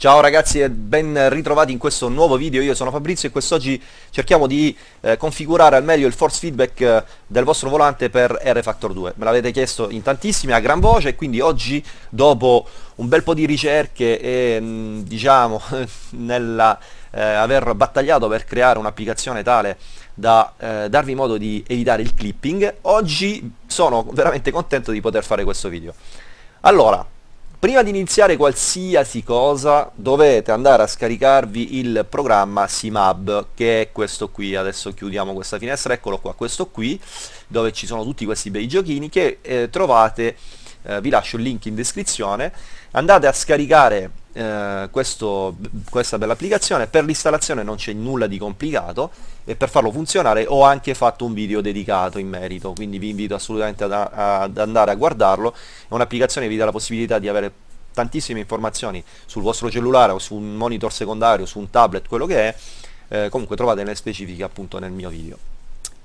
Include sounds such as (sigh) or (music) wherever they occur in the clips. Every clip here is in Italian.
Ciao ragazzi e ben ritrovati in questo nuovo video, io sono Fabrizio e quest'oggi cerchiamo di eh, configurare al meglio il force feedback eh, del vostro volante per R-Factor 2. Me l'avete chiesto in tantissimi, a gran voce, e quindi oggi dopo un bel po' di ricerche e mh, mm, diciamo (laughs) nella eh, aver battagliato per creare un'applicazione tale da eh, darvi modo di evitare il clipping, oggi sono veramente contento di poter fare questo video. Allora, Prima di iniziare qualsiasi cosa dovete andare a scaricarvi il programma Simab che è questo qui, adesso chiudiamo questa finestra, eccolo qua, questo qui dove ci sono tutti questi bei giochini che eh, trovate, eh, vi lascio il link in descrizione, andate a scaricare eh, questo, questa bella applicazione, per l'installazione non c'è nulla di complicato e per farlo funzionare ho anche fatto un video dedicato in merito, quindi vi invito assolutamente ad, ad andare a guardarlo, è un'applicazione che vi dà la possibilità di avere tantissime informazioni sul vostro cellulare o su un monitor secondario, su un tablet, quello che è, eh, comunque trovate le specifiche appunto nel mio video.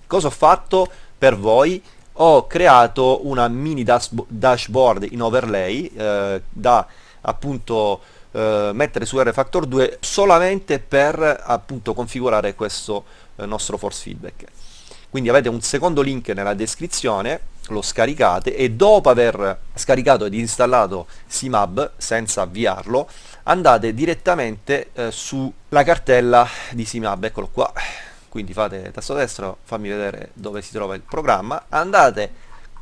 Cosa ho fatto per voi? Ho creato una mini dashboard in overlay eh, da appunto eh, mettere su R-Factor 2 solamente per appunto configurare questo eh, nostro force feedback. Quindi avete un secondo link nella descrizione lo scaricate e dopo aver scaricato ed installato Simab senza avviarlo andate direttamente eh, sulla cartella di Simab eccolo qua quindi fate tasto destro fammi vedere dove si trova il programma andate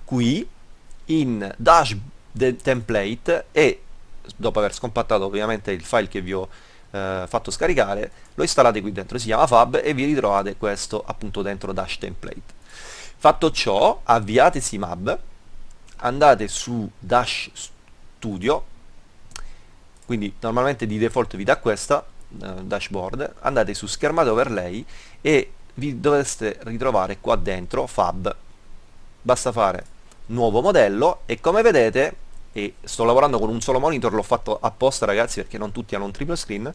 qui in dash template e dopo aver scompattato ovviamente il file che vi ho eh, fatto scaricare, lo installate qui dentro, si chiama fab e vi ritrovate questo appunto dentro dash template. Fatto ciò, avviate Simab, andate su dash studio, quindi normalmente di default vi dà questa eh, dashboard, andate su schermate overlay e vi dovreste ritrovare qua dentro fab, basta fare nuovo modello e come vedete e sto lavorando con un solo monitor, l'ho fatto apposta ragazzi perché non tutti hanno un triplo screen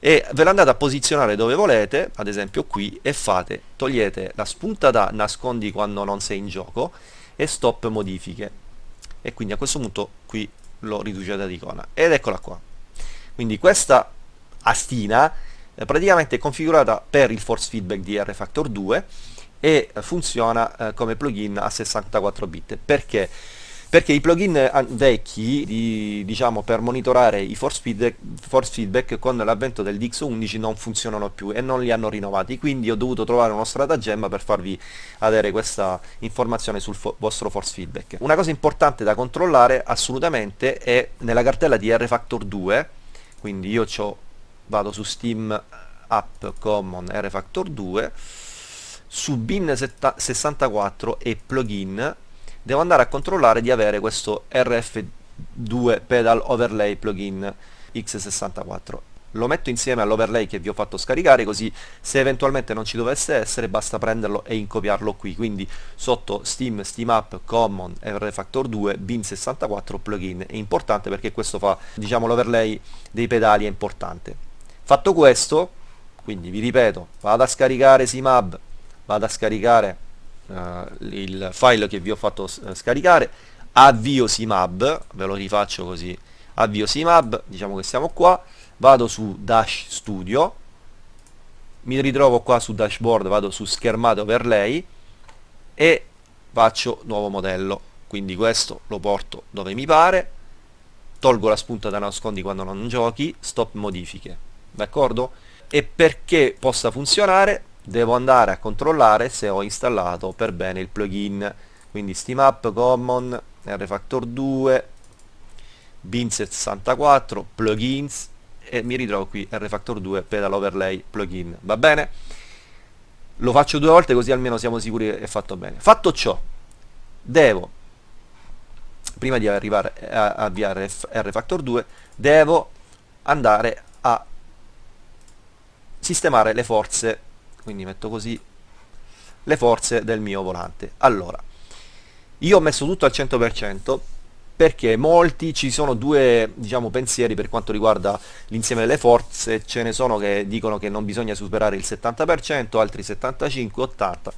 e ve l'andate a posizionare dove volete, ad esempio qui, e fate, togliete la spunta da nascondi quando non sei in gioco e stop modifiche. E quindi a questo punto qui lo riducete ad icona. Ed eccola qua. Quindi questa astina eh, praticamente è configurata per il force feedback di R-Factor 2 e funziona eh, come plugin a 64 bit. Perché? Perché i plugin eh, vecchi di, diciamo, per monitorare i force feedback, force feedback con l'avvento del Dix11 non funzionano più e non li hanno rinnovati. Quindi ho dovuto trovare uno stratagemma per farvi avere questa informazione sul fo vostro force feedback. Una cosa importante da controllare assolutamente è nella cartella di RFactor 2 quindi io vado su Steam App Common RFactor 2 su bin 64 e plugin. Devo andare a controllare di avere questo RF2 Pedal Overlay plugin X64 lo metto insieme all'overlay che vi ho fatto scaricare così se eventualmente non ci dovesse essere basta prenderlo e incopiarlo qui. Quindi sotto Steam, Steam App, Common, RFactor 2, Bin64 plugin. È importante perché questo fa diciamo l'overlay dei pedali è importante fatto questo quindi vi ripeto vado a scaricare Simab vado a scaricare uh, il file che vi ho fatto uh, scaricare avvio simab ve lo rifaccio così avvio simab diciamo che siamo qua vado su dash studio mi ritrovo qua su dashboard vado su schermate overlay e faccio nuovo modello. Quindi questo lo porto dove mi pare tolgo la spunta da nascondi quando non giochi stop modifiche d'accordo? E perché possa funzionare devo andare a controllare se ho installato per bene il plugin. Quindi Steam App, Common, RFactor 2 Bin64, plugins e mi ritrovo qui RFactor 2 Pedal Overlay plugin. Va bene? lo faccio due volte così almeno siamo sicuri che è fatto bene. Fatto ciò devo prima di arrivare a avviare RFactor 2 devo andare a sistemare le forze. Quindi metto così le forze del mio volante. Allora io ho messo tutto al 100% perché molti ci sono due diciamo pensieri per quanto riguarda l'insieme delle forze. Ce ne sono che dicono che non bisogna superare il 70% altri 75 80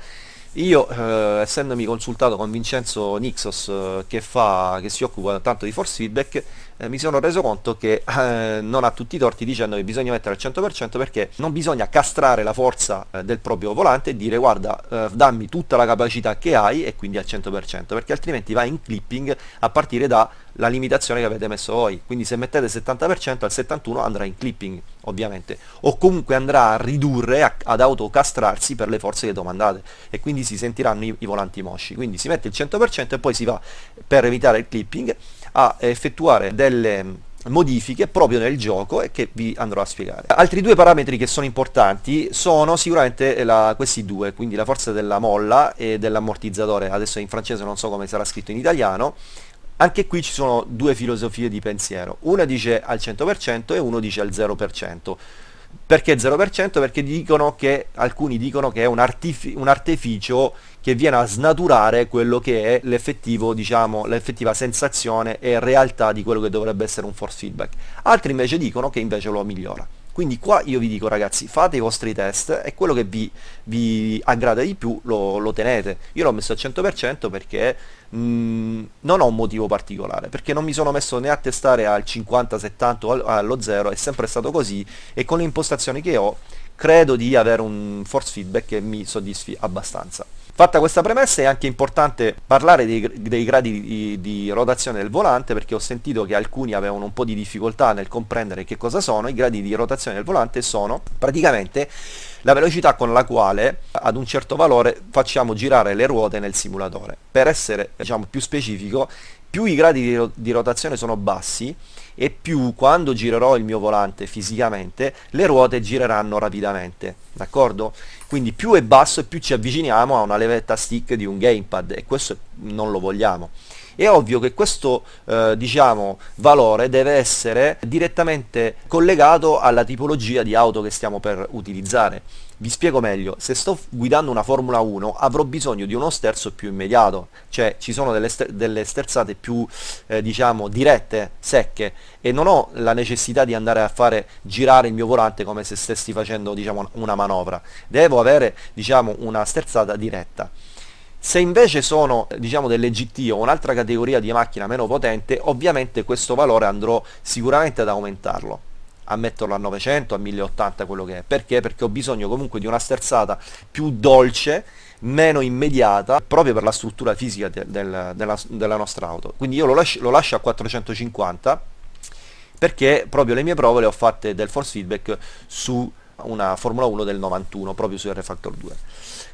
io eh, essendomi consultato con Vincenzo Nixos eh, che, fa, che si occupa tanto di force feedback eh, mi sono reso conto che eh, non ha tutti i torti dicendo che bisogna mettere al 100% perché non bisogna castrare la forza eh, del proprio volante e dire guarda eh, dammi tutta la capacità che hai e quindi al 100% perché altrimenti va in clipping a partire dalla limitazione che avete messo voi. Quindi se mettete 70% al 71% andrà in clipping ovviamente. O comunque andrà a ridurre a, ad autocastrarsi per le forze che domandate. E quindi si sentiranno i, i volanti mosci. Quindi si mette il 100% e poi si va per evitare il clipping a effettuare delle modifiche proprio nel gioco e che vi andrò a spiegare. Altri due parametri che sono importanti sono sicuramente la, questi due, quindi la forza della molla e dell'ammortizzatore, adesso in francese non so come sarà scritto in italiano, anche qui ci sono due filosofie di pensiero, una dice al 100% e uno dice al 0%. Perché 0%? Perché dicono che, alcuni dicono che è un, un artificio che viene a snaturare quello che è diciamo, l'effettiva sensazione e realtà di quello che dovrebbe essere un force feedback. Altri invece dicono che invece lo migliora. Quindi qua io vi dico ragazzi, fate i vostri test e quello che vi, vi aggrada di più lo, lo tenete. Io l'ho messo al 100% perché mh, mm, non ho un motivo particolare, perché non mi sono messo né a testare al 50, 70 o allo 0, è sempre stato così e con le impostazioni che ho credo di avere un force feedback che mi soddisfi abbastanza. Fatta questa premessa è anche importante parlare dei, dei gradi di, di, rotazione del volante perché ho sentito che alcuni avevano un po' di difficoltà nel comprendere che cosa sono. I gradi di rotazione del volante sono praticamente la velocità con la quale ad un certo valore facciamo girare le ruote nel simulatore. Per essere diciamo, più specifico, più i gradi di, di rotazione sono bassi e più quando girerò il mio volante fisicamente le ruote gireranno rapidamente d'accordo? quindi più è basso e più ci avviciniamo a una levetta stick di un gamepad e questo non lo vogliamo è ovvio che questo eh, diciamo, valore deve essere direttamente collegato alla tipologia di auto che stiamo per utilizzare. Vi spiego meglio, se sto guidando una Formula 1 avrò bisogno di uno sterzo più immediato, cioè ci sono delle, ster delle sterzate più eh, diciamo dirette, secche. E non ho la necessità di andare a fare girare il mio volante come se stessi facendo diciamo, una manovra, devo avere diciamo, una sterzata diretta. Se invece sono diciamo delle GT o un'altra categoria di macchina meno potente, ovviamente questo valore andrò sicuramente ad aumentarlo a metterlo a 900, a 1080 quello che è. Perché? Perché ho bisogno comunque di una sterzata più dolce, meno immediata, proprio per la struttura fisica de del, della, della, nostra auto. Quindi io lo, lascio, lo lascio a 450 perché proprio le mie prove le ho fatte del force feedback su una Formula 1 del 91 proprio su R-Factor 2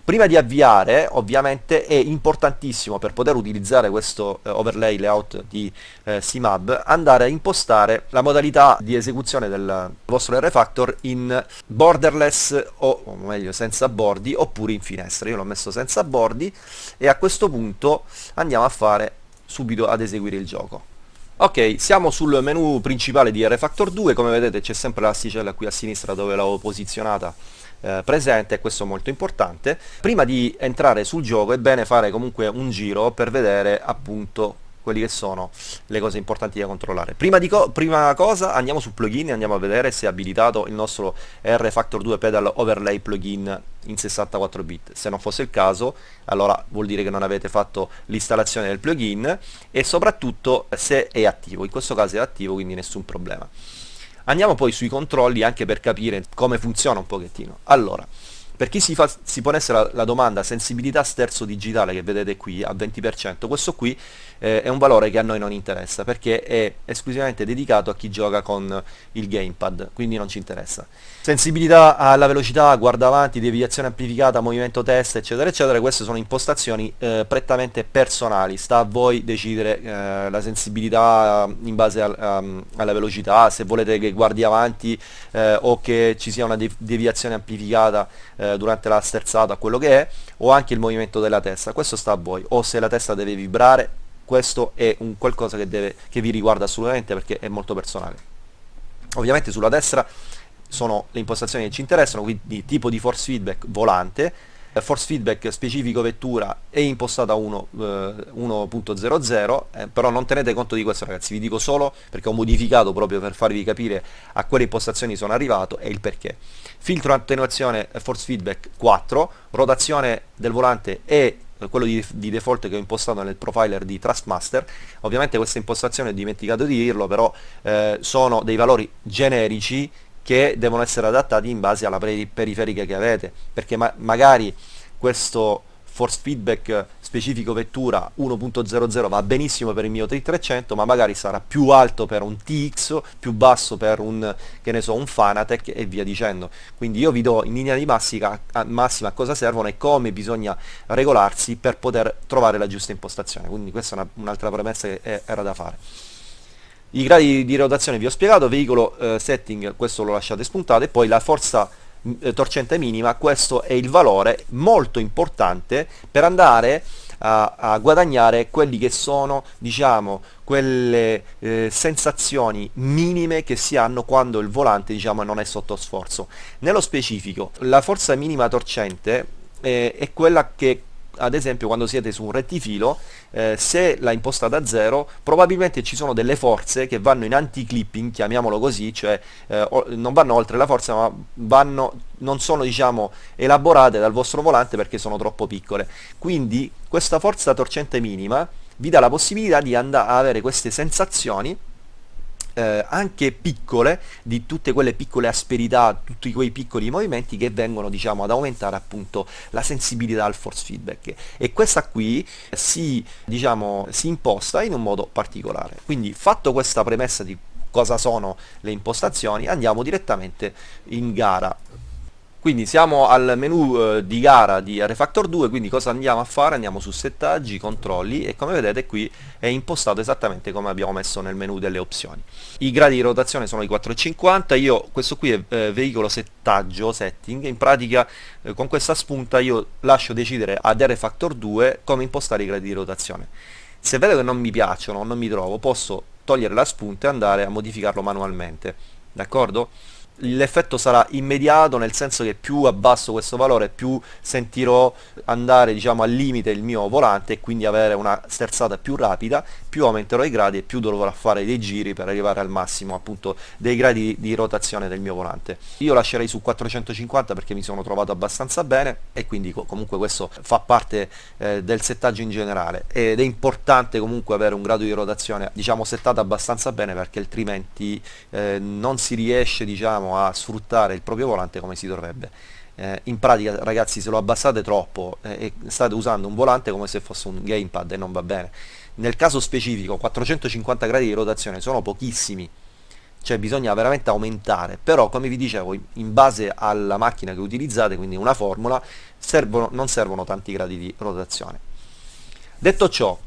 prima di avviare ovviamente è importantissimo per poter utilizzare questo eh, overlay layout di eh, CMAB andare a impostare la modalità di esecuzione del vostro R-Factor in borderless o, o meglio senza bordi oppure in finestra io l'ho messo senza bordi e a questo punto andiamo a fare subito ad eseguire il gioco Ok, siamo sul menu principale di R-Factor 2, come vedete c'è sempre l'asticella qui a sinistra dove l'avevo posizionata eh, presente questo è molto importante. Prima di entrare sul gioco è bene fare comunque un giro per vedere appunto quelli che sono le cose importanti da controllare. Prima, co prima cosa andiamo su plugin e andiamo a vedere se è abilitato il nostro R Factor 2 Pedal Overlay plugin in 64 bit. Se non fosse il caso allora vuol dire che non avete fatto l'installazione del plugin e soprattutto se è attivo. In questo caso è attivo quindi nessun problema. Andiamo poi sui controlli anche per capire come funziona un pochettino. Allora, per chi si, fa, si ponesse la, la, domanda sensibilità sterzo digitale che vedete qui a 20%, questo qui eh, è un valore che a noi non interessa perché è esclusivamente dedicato a chi gioca con il gamepad, quindi non ci interessa. Sensibilità alla velocità, guarda avanti, deviazione amplificata, movimento testa, eccetera, eccetera, queste sono impostazioni eh, prettamente personali, sta a voi decidere eh, la sensibilità in base al, um, alla velocità, se volete che guardi avanti eh, o che ci sia una deviazione amplificata eh, durante la sterzata, quello che è, o anche il movimento della testa, questo sta a voi, o se la testa deve vibrare, questo è un qualcosa che, deve, che vi riguarda assolutamente perché è molto personale. Ovviamente sulla destra sono le impostazioni che ci interessano, quindi tipo di force feedback volante, force feedback specifico vettura è impostata a 1.00 eh, eh, però non tenete conto di questo ragazzi vi dico solo perché ho modificato proprio per farvi capire a quale impostazioni sono arrivato e il perché filtro attenuazione force feedback 4 rotazione del volante e quello di, di, default che ho impostato nel profiler di Trustmaster. Ovviamente questa impostazione ho dimenticato di dirlo però eh, sono dei valori generici che devono essere adattati in base alla periferica che avete. Perché ma magari questo force feedback specifico vettura 1.00 va benissimo per il mio 300 ma magari sarà più alto per un TX più basso per un che ne so un Fanatec e via dicendo. Quindi io vi do in linea di massima, massima cosa servono e come bisogna regolarsi per poter trovare la giusta impostazione. Quindi questa è un'altra premessa che era da fare. I gradi di rotazione vi ho spiegato, veicolo eh, setting, questo lo lasciate spuntato, e poi la forza eh, torcente minima, questo è il valore molto importante per andare a, a guadagnare quelli che sono, diciamo, quelle eh, sensazioni minime che si hanno quando il volante, diciamo, non è sotto sforzo. Nello specifico, la forza minima torcente eh, è quella che ad esempio quando siete su un rettifilo eh, se la impostata a zero probabilmente ci sono delle forze che vanno in anti-clipping chiamiamolo così cioè eh, non vanno oltre la forza ma vanno, non sono diciamo elaborate dal vostro volante perché sono troppo piccole. Quindi questa forza torcente minima vi dà la possibilità di andare a avere queste sensazioni eh, anche piccole di tutte quelle piccole asperità, tutti quei piccoli movimenti che vengono diciamo ad aumentare appunto la sensibilità al force feedback e questa qui si, diciamo, si imposta in un modo particolare. Quindi fatto questa premessa di cosa sono le impostazioni andiamo direttamente in gara quindi siamo al menu eh, di gara di Refactor 2 quindi cosa andiamo a fare? andiamo su settaggi, controlli e come vedete qui è impostato esattamente come abbiamo messo nel menu delle opzioni i gradi di rotazione sono i 4,50 io questo qui è eh, veicolo settaggio setting in pratica eh, con questa spunta io lascio decidere ad Refactor 2 come impostare i gradi di rotazione se vedo che non mi piacciono non mi trovo posso togliere la spunta e andare a modificarlo manualmente d'accordo? L'effetto sarà immediato nel senso che più abbasso questo valore più sentirò andare diciamo al limite il mio volante e quindi avere una sterzata più rapida più aumenterò i gradi e più dovrò fare dei giri per arrivare al massimo appunto dei gradi di rotazione del mio volante io lascerei su 450 perché mi sono trovato abbastanza bene e quindi comunque questo fa parte eh, del settaggio in generale ed è importante comunque avere un grado di rotazione diciamo settato abbastanza bene perché altrimenti eh, non si riesce diciamo, a sfruttare il proprio volante come si dovrebbe. Eh, in pratica ragazzi se lo abbassate troppo eh, state usando un volante come se fosse un gamepad e non va bene. Nel caso specifico 450 gradi di rotazione sono pochissimi, cioè bisogna veramente aumentare, però come vi dicevo in base alla macchina che utilizzate, quindi una formula, servono, non servono tanti gradi di rotazione. Detto ciò,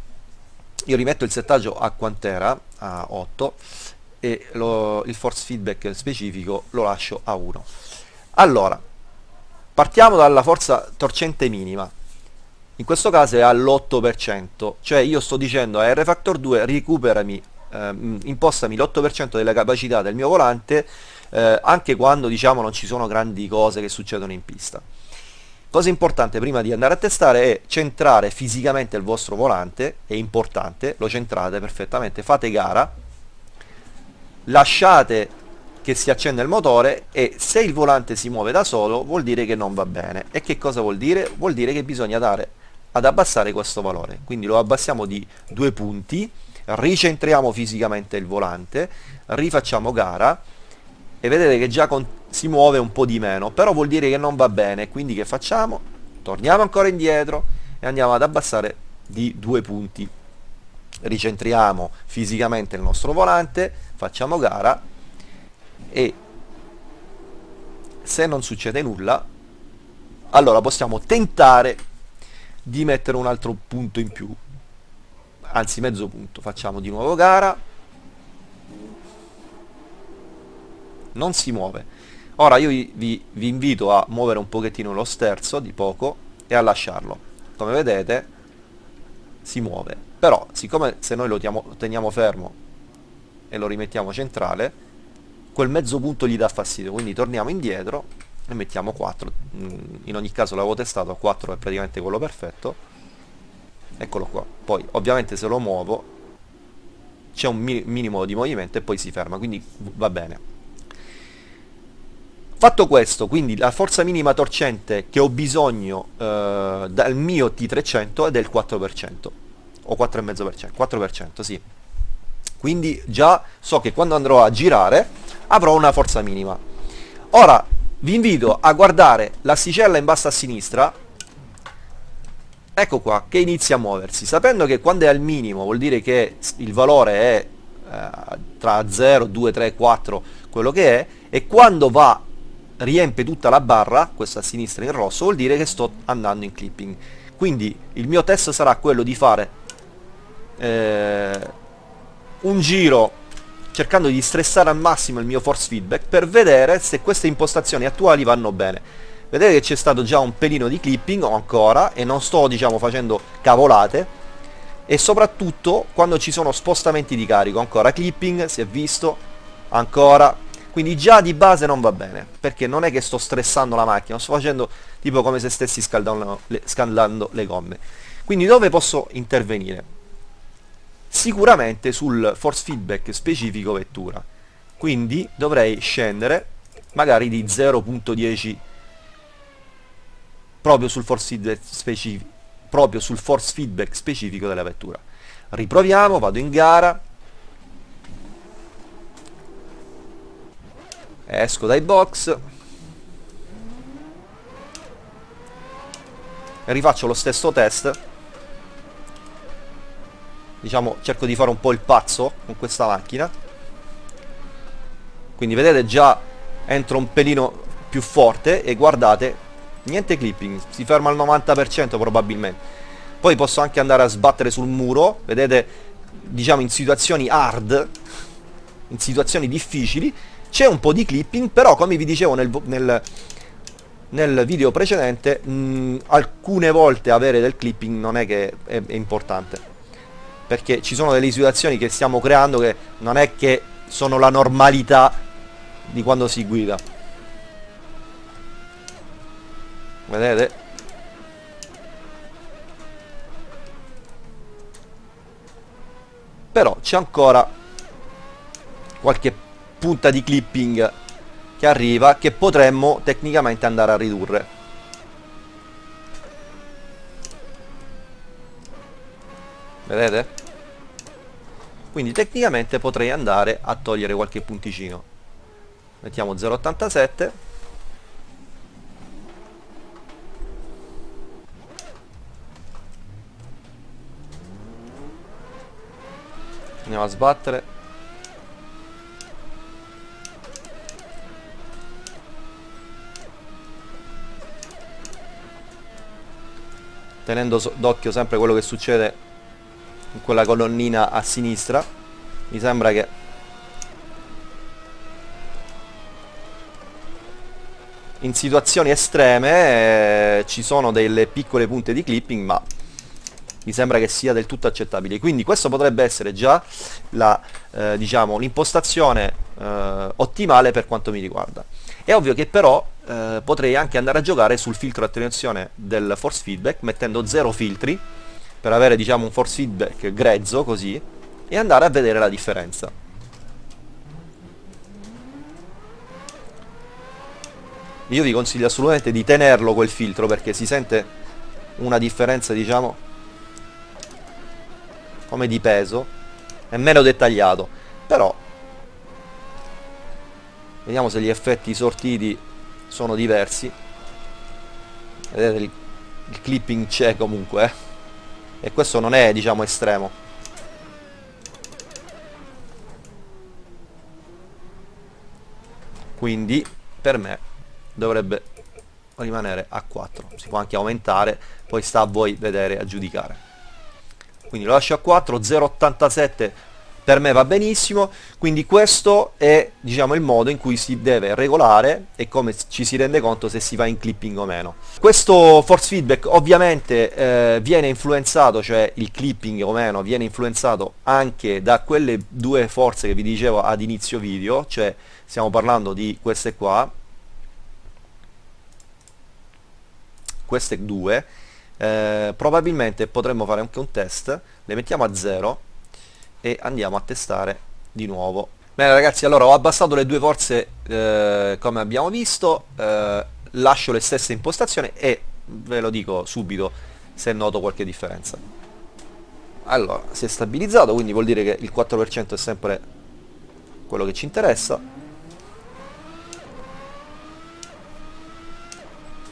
io rimetto il settaggio a quant'era, a 8, e lo, il force feedback specifico lo lascio a 1 allora partiamo dalla forza torcente minima. In questo caso è all'8% cioè io sto dicendo a R-Factor 2 recuperami ehm, impostami l'8% della capacità del mio volante eh, anche quando diciamo non ci sono grandi cose che succedono in pista. Cosa importante prima di andare a testare è centrare fisicamente il vostro volante è importante lo centrate perfettamente fate gara lasciate che si accenda il motore e se il volante si muove da solo vuol dire che non va bene e che cosa vuol dire? vuol dire che bisogna dare ad abbassare questo valore quindi lo abbassiamo di due punti ricentriamo fisicamente il volante rifacciamo gara e vedete che già si muove un po' di meno però vuol dire che non va bene quindi che facciamo? torniamo ancora indietro e andiamo ad abbassare di due punti ricentriamo fisicamente il nostro volante facciamo gara e se non succede nulla allora possiamo tentare di mettere un altro punto in più. Anzi mezzo punto. Facciamo di nuovo gara. Non si muove. Ora io vi, vi invito a muovere un pochettino lo sterzo di poco e a lasciarlo. Come vedete si muove. Però siccome se noi lo teniamo fermo e lo rimettiamo centrale quel mezzo punto gli dà fastidio. Quindi torniamo indietro e mettiamo 4 mm, in ogni caso l'avevo testato 4 è praticamente quello perfetto. Eccolo qua. Poi ovviamente se lo muovo c'è un mi minimo di movimento e poi si ferma. Quindi va bene. Fatto questo quindi la forza minima torcente che ho bisogno eh, dal mio T300 è del 4% o 4,5% 4% sì quindi già so che quando andrò a girare avrò una forza minima. Ora vi invito a guardare l'asticella in basso a sinistra. Ecco qua che inizia a muoversi. Sapendo che quando è al minimo vuol dire che il valore è eh, tra 0, 2, 3, 4 quello che è e quando va riempie tutta la barra questa a sinistra in rosso vuol dire che sto andando in clipping. Quindi il mio test sarà quello di fare eh, un giro cercando di stressare al massimo il mio force feedback per vedere se queste impostazioni attuali vanno bene. Vedete che c'è stato già un pelino di clipping ancora e non sto diciamo facendo cavolate. E soprattutto quando ci sono spostamenti di carico ancora clipping si è visto ancora. Quindi già di base non va bene perché non è che sto stressando la macchina sto facendo tipo come se stessi scaldando le, scaldando le gomme. Quindi dove posso intervenire sicuramente sul force feedback specifico vettura. Quindi dovrei scendere magari di 0.10 proprio sul force feedback specifico proprio sul force feedback specifico della vettura. Riproviamo, vado in gara. Esco dai box. E rifaccio lo stesso test diciamo cerco di fare un po' il pazzo con questa macchina. Quindi vedete già entro un pelino più forte e guardate niente clipping si ferma al 90% probabilmente. Poi posso anche andare a sbattere sul muro vedete diciamo in situazioni hard in situazioni difficili. C'è un po' di clipping però come vi dicevo nel, nel, nel video precedente mh, alcune volte avere del clipping non è che è, è importante perché ci sono delle situazioni che stiamo creando che non è che sono la normalità di quando si guida. Vedete? Però c'è ancora qualche punta di clipping che arriva che potremmo tecnicamente andare a ridurre. Vedete? Quindi tecnicamente potrei andare a togliere qualche punticino. Mettiamo 0.87 andiamo a sbattere. Tenendo d'occhio sempre quello che succede in quella colonnina a sinistra. Mi sembra che in situazioni estreme eh, ci sono delle piccole punte di clipping ma mi sembra che sia del tutto accettabile. Quindi questo potrebbe essere già eh, diciamo, l'impostazione eh, ottimale per quanto mi riguarda. È ovvio che però eh, potrei anche andare a giocare sul filtro attenuazione del force feedback mettendo zero filtri per avere diciamo un force feedback grezzo così e andare a vedere la differenza. Io vi consiglio assolutamente di tenerlo quel filtro perché si sente una differenza diciamo come di peso è meno dettagliato. Però vediamo se gli effetti sortiti sono diversi. Vedete il, il clipping c'è comunque eh e questo non è diciamo estremo. Quindi per me dovrebbe rimanere a 4 si può anche aumentare poi sta a voi vedere a giudicare. Quindi lo lascio a 4 0,87 per me va benissimo. Quindi questo è diciamo il modo in cui si deve regolare e come ci si rende conto se si va in clipping o meno. Questo force feedback ovviamente eh, viene influenzato cioè il clipping o meno viene influenzato anche da quelle due forze che vi dicevo ad inizio video cioè stiamo parlando di queste qua. Queste due eh, probabilmente potremmo fare anche un test le mettiamo a 0 e andiamo a testare di nuovo. Bene ragazzi allora ho abbassato le due forze eh, come abbiamo visto eh, lascio le stesse impostazioni e ve lo dico subito se noto qualche differenza. Allora si è stabilizzato quindi vuol dire che il 4% è sempre quello che ci interessa.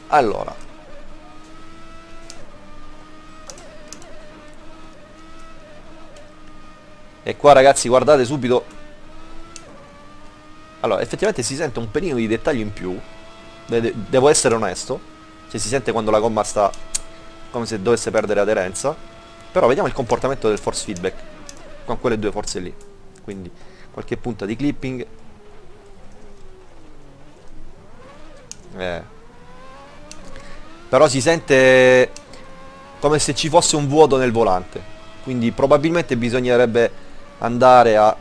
Allora e qua ragazzi guardate subito. Allora effettivamente si sente un pelino di dettaglio in più. Devo essere onesto. Cioè si sente quando la gomma sta come se dovesse perdere aderenza. Però vediamo il comportamento del force feedback con quelle due forze lì. Quindi qualche punta di clipping. Eh. però si sente come se ci fosse un vuoto nel volante. Quindi probabilmente bisognerebbe andare a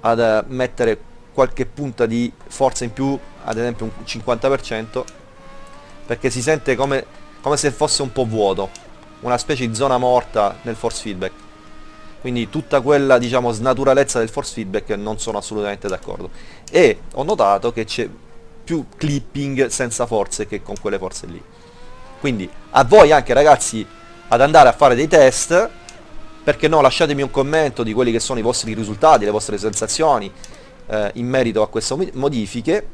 ad mettere qualche punta di forza in più ad esempio un 50% perché si sente come, come se fosse un po' vuoto una specie di zona morta nel force feedback. Quindi tutta quella diciamo snaturalezza del force feedback non sono assolutamente d'accordo. E ho notato che c'è più clipping senza forze che con quelle forze lì. Quindi a voi anche ragazzi ad andare a fare dei test perché no lasciatemi un commento di quelli che sono i vostri risultati le vostre sensazioni eh, in merito a queste modifiche.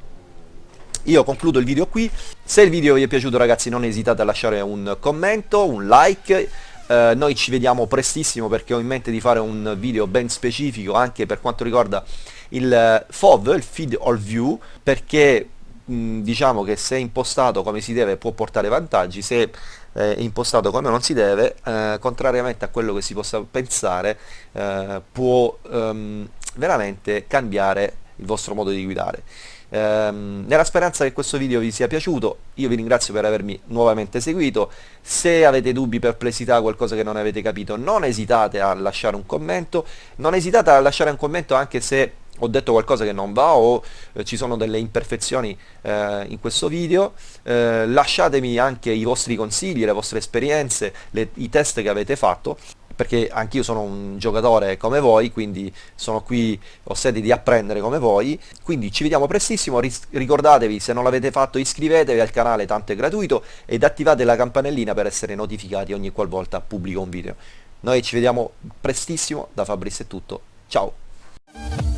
Io concludo il video qui. Se il video vi è piaciuto ragazzi non esitate a lasciare un commento un like. Eh, noi ci vediamo prestissimo perché ho in mente di fare un video ben specifico anche per quanto riguarda il FOV, il Feed All View perché diciamo che se impostato come si deve può portare vantaggi se è impostato come non si deve eh, contrariamente a quello che si possa pensare eh, può ehm, veramente cambiare il vostro modo di guidare. Ehm, nella speranza che questo video vi sia piaciuto, io vi ringrazio per avermi nuovamente seguito, se avete dubbi, perplessità, qualcosa che non avete capito, non esitate a lasciare un commento, non esitate a lasciare un commento anche se ho detto qualcosa che non va o eh, ci sono delle imperfezioni eh, in questo video, eh, lasciatemi anche i vostri consigli, le vostre esperienze, le, i test che avete fatto perché anch'io sono un giocatore come voi, quindi sono qui, ho sede di apprendere come voi, quindi ci vediamo prestissimo, ricordatevi se non l'avete fatto iscrivetevi al canale, tanto è gratuito, ed attivate la campanellina per essere notificati ogni qualvolta pubblico un video. Noi ci vediamo prestissimo, da Fabrizio è tutto, ciao!